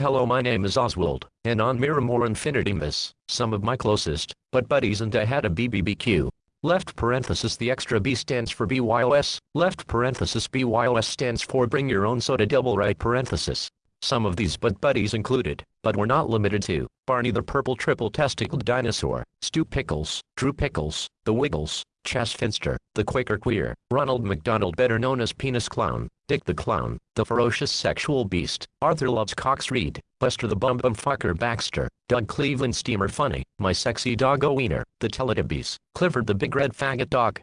Hello my name is Oswald, and on Miramore Infinity Miss, some of my closest, but buddies and I had a BBBQ. Left parenthesis the extra B stands for BYOS, left parenthesis BYOS stands for bring your own soda double right parenthesis. Some of these but buddies included, but were not limited to, Barney the Purple Triple Testicled Dinosaur, Stu Pickles, Drew Pickles, The Wiggles, Chas Finster, the Quaker Queer, Ronald McDonald better known as Penis Clown, Dick the Clown, the Ferocious Sexual Beast, Arthur Loves Cox Read, Buster the Bum Bum Fucker Baxter, Doug Cleveland Steamer Funnie, My Sexy Doggo Wiener, The Teletubbies, Clifford the Big Red Faggot Dog,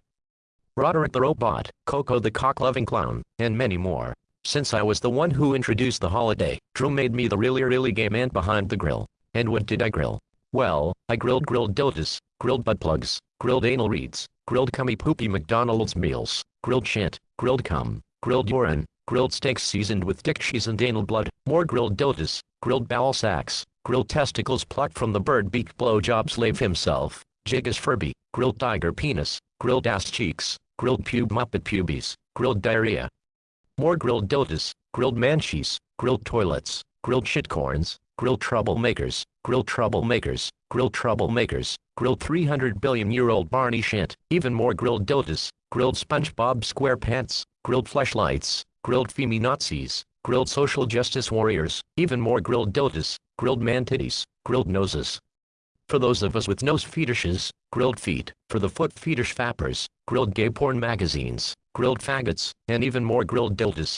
Roderick the Robot, Coco the Cock-Loving Clown, and many more. Since I was the one who introduced the holiday, Drew made me the really really gay man behind the grill. And what did I grill? Well, I grilled grilled dildos, grilled butt plugs, grilled anal reeds, grilled cummy poopy McDonald's meals, grilled shit, grilled cum, grilled urine, grilled steaks seasoned with dick cheese and anal blood, more grilled dildos. grilled bowel sacks, grilled testicles plucked from the bird beak blowjob slave himself, Jiggas Furby, grilled tiger penis, grilled ass cheeks, grilled pube muppet pubes, grilled diarrhea. More grilled dildos. grilled manchies, grilled toilets, grilled shitcorns, grill troublemakers, grill troublemakers, grill troublemakers, Grilled 300 billion year old Barney Shant, even more grilled dildos. grilled SpongeBob SquarePants, grilled flashlights, grilled femi Nazis, grilled social justice warriors, even more grilled dildos. grilled man titties, grilled noses. For those of us with nose fetishes, grilled feet, for the foot fetish fappers, grilled gay porn magazines, grilled faggots, and even more grilled dildos.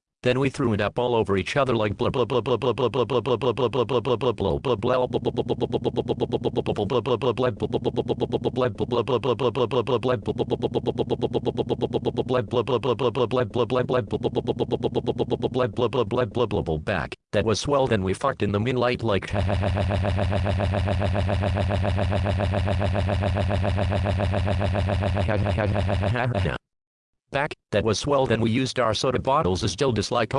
Then we threw it up all over each other like blah blah blah blah blah blah blah blah blah blah blah blah blah blah blah blah blah blah back. That was swell then we fucked in the moonlight like back, that was swell then we used our soda bottles as dildos like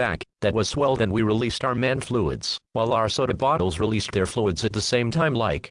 back, that was swell then we released our man fluids, while our soda bottles released their fluids at the same time like